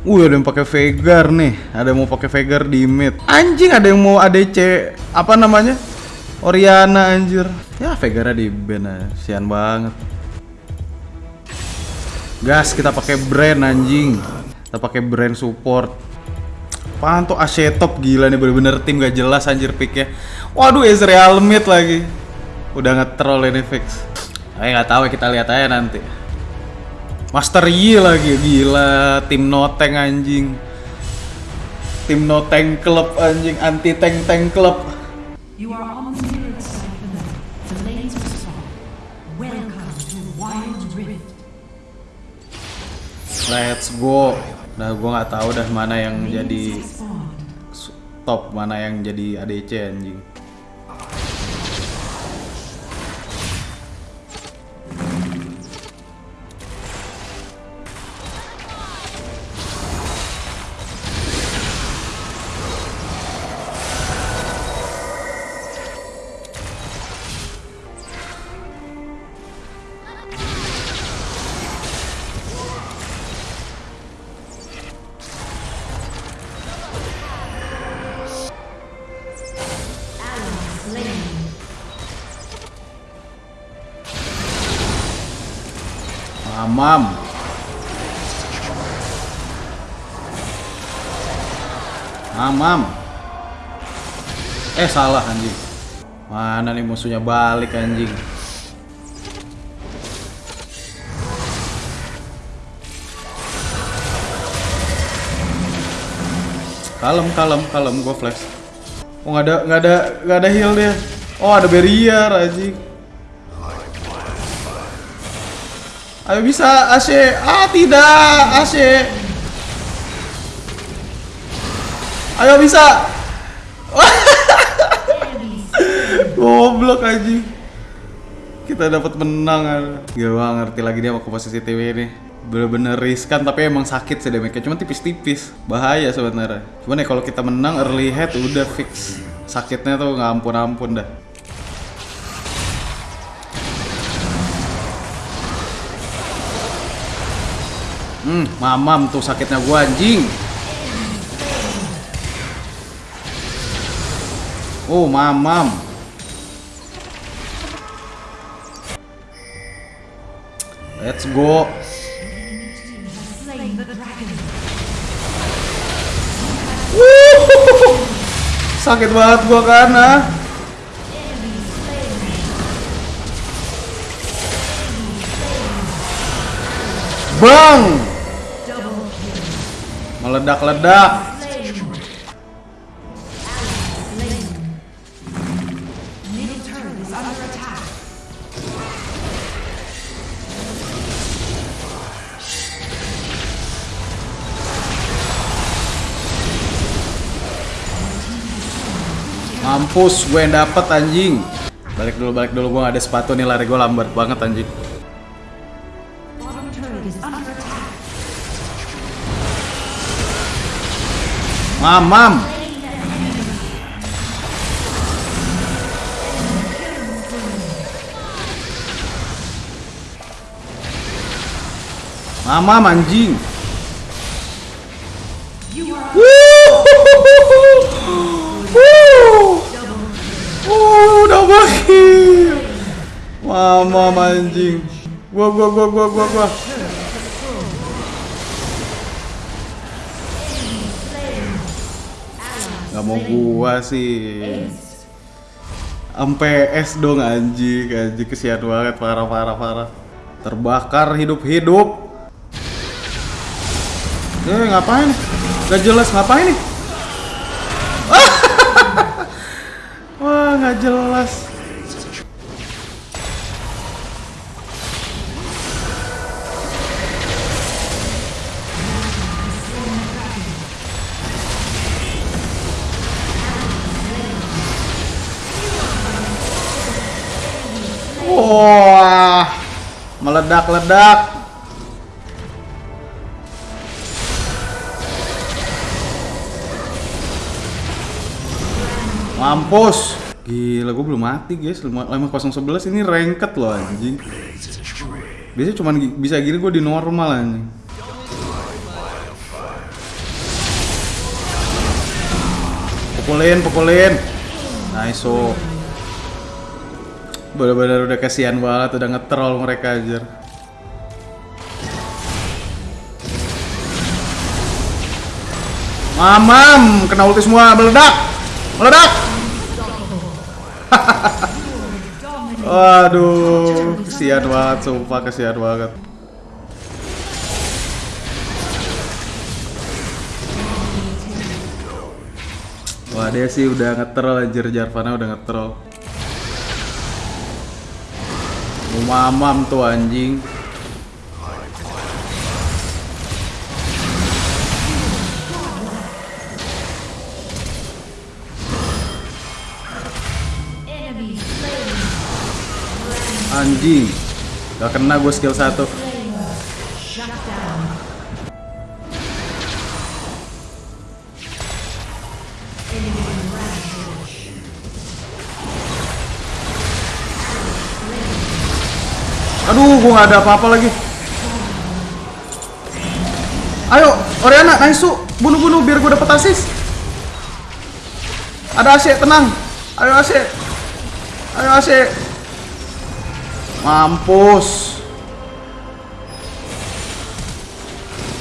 Wih ada yang pakai Vegar nih, ada yang mau pakai Vegar di mid. Anjing ada yang mau ADC apa namanya? Oriana anjir. Ya Vegar di ban aja. Sian banget. Gas kita pakai brand anjing. Kita pakai brand support. Apaan tuh AC top gila nih bener-bener tim gak jelas anjir picknya. Waduh Ezreal mid lagi. Udah nge-troll ini fix. Ayo nggak tahu kita lihat aja nanti. Master Yi lagi gila tim no tank anjing. Tim no tank club anjing anti tank tank club. You are on the spirit side of the map. The lanes are strong. Welcome to Wild Rift. Let's go. Nah, gua nggak tahu dah mana yang jadi top, mana yang jadi ADC anjing. Mamam. Mamam. Eh salah anjing. Mana nih musuhnya balik anjing. Kalem, kalem, kalem, gua flash. Oh nggak ada, nggak ada, nggak ada heal dia. Oh ada barrier anjing. Ayo bisa AC. Ah tidak, AC. Ayo bisa. Goblok anjing. Kita dapat menang. Gak ngerti lagi dia mau ke posisi TV ini. Bener-bener riskan tapi emang sakit sih damage Cuma tipis-tipis. Bahaya sebenarnya. Cuman ya kalau kita menang early head udah fix. Sakitnya tuh nggak ampun-ampun dah. Hmm, mamam tuh sakitnya gua anjing. Oh, mamam. Let's go. Sakit banget gua karena. Bang! Meledak-ledak. Mampus, gue yang dapet anjing. Balik dulu, balik dulu. Gue gak ada sepatu nih, lari gue lambat banget anjing. Mamam. Mamam anjing. Mamam anjing. Gua gua gua gua gua gua. Gak mau gua sih. Sampai S dong anjing, anjing kesian banget parah parah parah. Terbakar hidup-hidup. Eh ngapain? Gak jelas ngapain nih? Wah nggak jelas. Wah, meledak-ledak. Mampus. Gila, gue belum mati guys. 5011 ini rengket loh anjing. Biasanya cuman bisa gini gue di normal anjing. Pukulin, pukulin. Nice, oh. Bener-bener udah kasihan banget, udah ngetrol mereka aja. Mamam, kena ulti semua, meledak, meledak. Waduh, kesian banget, sumpah kesian banget. Wah dia sih udah ngetrol anjir Jarvana udah ngetrol Mamam tuh anjing. Anjing. Gak kena gue skill 1 Aduh gue gak ada apa-apa lagi. Ayo Oriana Naisu Bunuh-bunuh biar gue dapet assist Ada AC tenang. Ayo AC Ayo AC Mampus.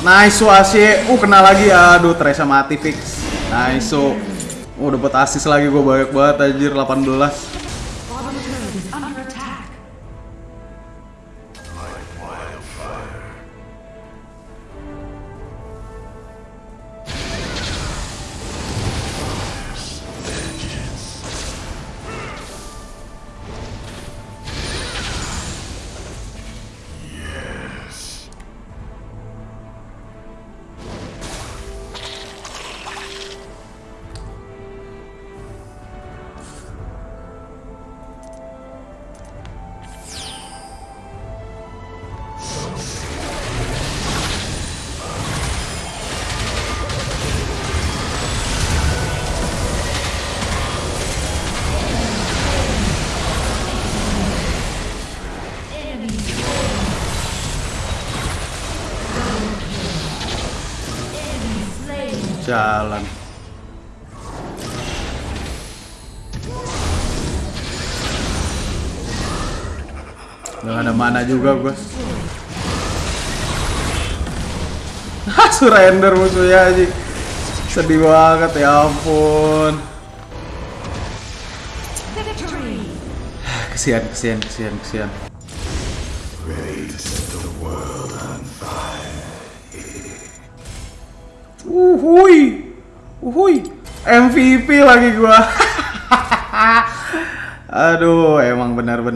Nice AC Uh kena lagi. Aduh Teresa mati fix. Nice Oh dapet assist lagi gue banyak banget anjir 18 Jalan Gak ada mana juga gue surrender musuhnya aja Sedih banget ya ampun. Kesian, kesian, kesian, kesian Uhuy. Uhuy. MVP lagi gua. Aduh emang benar-benar